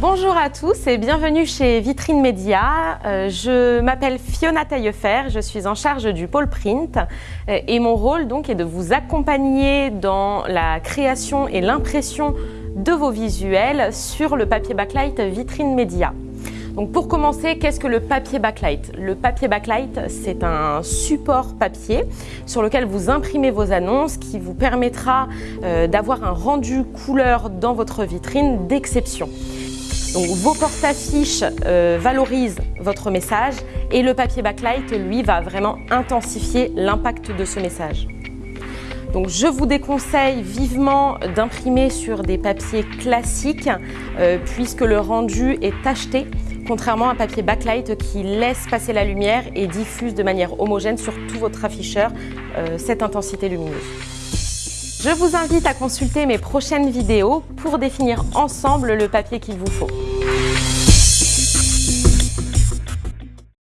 Bonjour à tous et bienvenue chez Vitrine Média. Euh, je m'appelle Fiona Taillefer, je suis en charge du pôle print euh, et mon rôle donc est de vous accompagner dans la création et l'impression de vos visuels sur le papier backlight Vitrine Média. Donc pour commencer, qu'est-ce que le papier backlight? Le papier backlight, c'est un support papier sur lequel vous imprimez vos annonces qui vous permettra euh, d'avoir un rendu couleur dans votre vitrine d'exception. Donc vos porte-affiches euh, valorisent votre message et le papier backlight, lui, va vraiment intensifier l'impact de ce message. Je vous déconseille vivement d'imprimer sur des papiers classiques euh, puisque le rendu est tacheté contrairement à un papier backlight qui laisse passer la lumière et diffuse de manière homogène sur tout votre afficheur euh, cette intensité lumineuse. Je vous invite à consulter mes prochaines vidéos pour définir ensemble le papier qu'il vous faut.